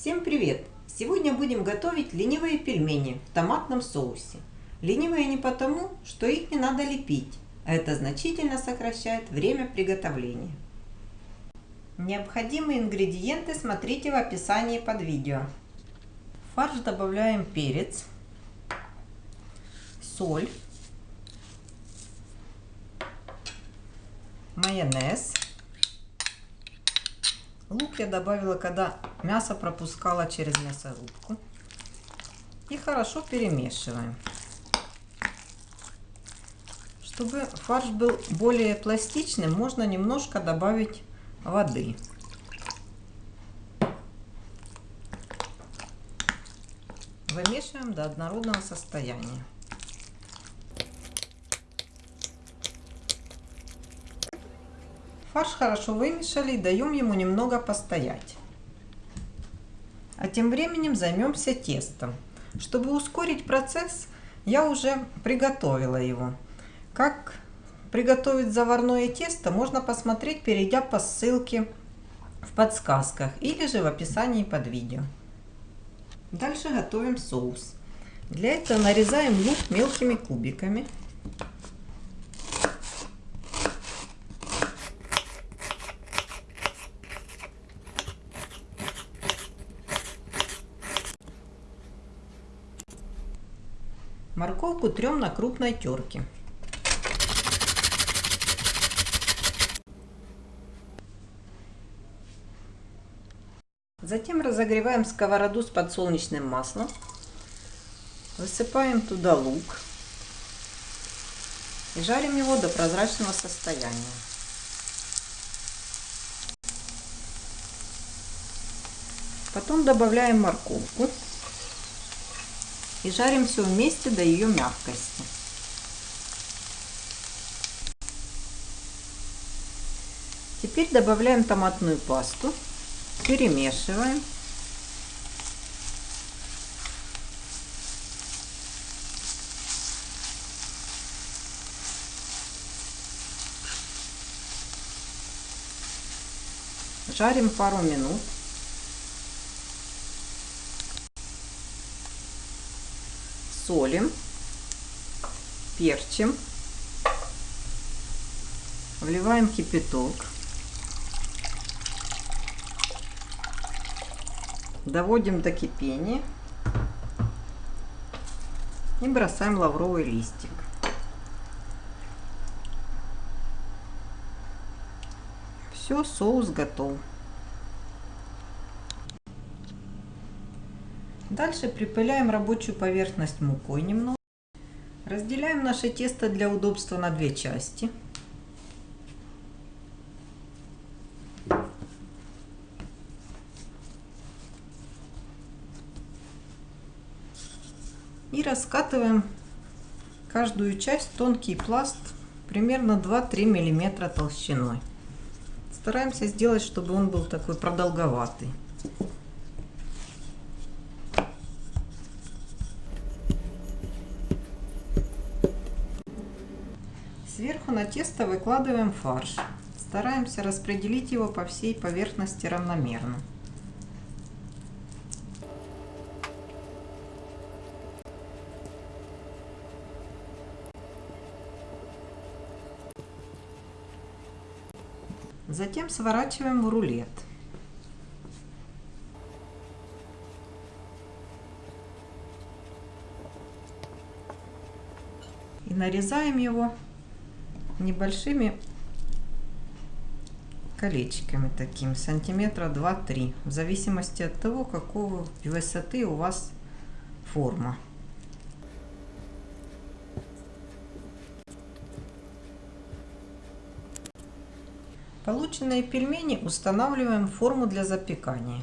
Всем привет! Сегодня будем готовить ленивые пельмени в томатном соусе. Ленивые не потому, что их не надо лепить, а это значительно сокращает время приготовления. Необходимые ингредиенты смотрите в описании под видео. В фарш добавляем перец, соль, майонез, Лук я добавила, когда мясо пропускала через мясорубку. И хорошо перемешиваем. Чтобы фарш был более пластичным, можно немножко добавить воды. Вымешиваем до однородного состояния. Фарш хорошо вымешали и даем ему немного постоять. А тем временем займемся тестом. Чтобы ускорить процесс, я уже приготовила его. Как приготовить заварное тесто, можно посмотреть, перейдя по ссылке в подсказках или же в описании под видео. Дальше готовим соус. Для этого нарезаем лук мелкими кубиками. Морковку трем на крупной терке. Затем разогреваем сковороду с подсолнечным маслом. Высыпаем туда лук. И жарим его до прозрачного состояния. Потом добавляем морковку и жарим все вместе до ее мягкости. Теперь добавляем томатную пасту, перемешиваем. Жарим пару минут. Солим, перчим, вливаем кипяток, доводим до кипения и бросаем лавровый листик. Все, соус готов. Дальше припыляем рабочую поверхность мукой немного. Разделяем наше тесто для удобства на две части. И раскатываем каждую часть тонкий пласт примерно 2-3 миллиметра толщиной. Стараемся сделать, чтобы он был такой продолговатый. Сверху на тесто выкладываем фарш. Стараемся распределить его по всей поверхности равномерно. Затем сворачиваем в рулет. И нарезаем его небольшими колечками таким, сантиметра 2-3, в зависимости от того, какого высоты у вас форма. Полученные пельмени устанавливаем в форму для запекания.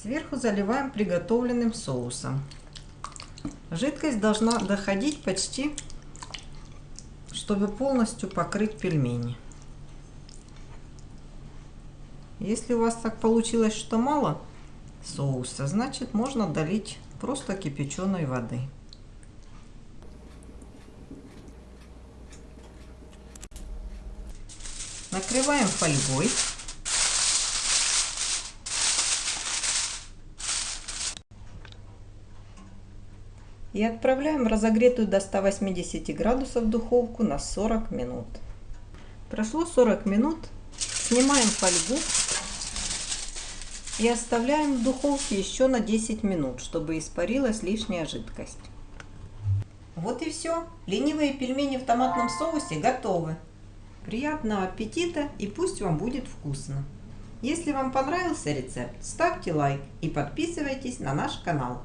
Сверху заливаем приготовленным соусом. Жидкость должна доходить почти, чтобы полностью покрыть пельмени. Если у вас так получилось, что мало соуса, значит можно долить просто кипяченой воды. Накрываем фольгой. И отправляем в разогретую до 180 градусов духовку на 40 минут. Прошло 40 минут. Снимаем фольгу и оставляем в духовке еще на 10 минут, чтобы испарилась лишняя жидкость. Вот и все. Ленивые пельмени в томатном соусе готовы. Приятного аппетита и пусть вам будет вкусно. Если вам понравился рецепт, ставьте лайк и подписывайтесь на наш канал.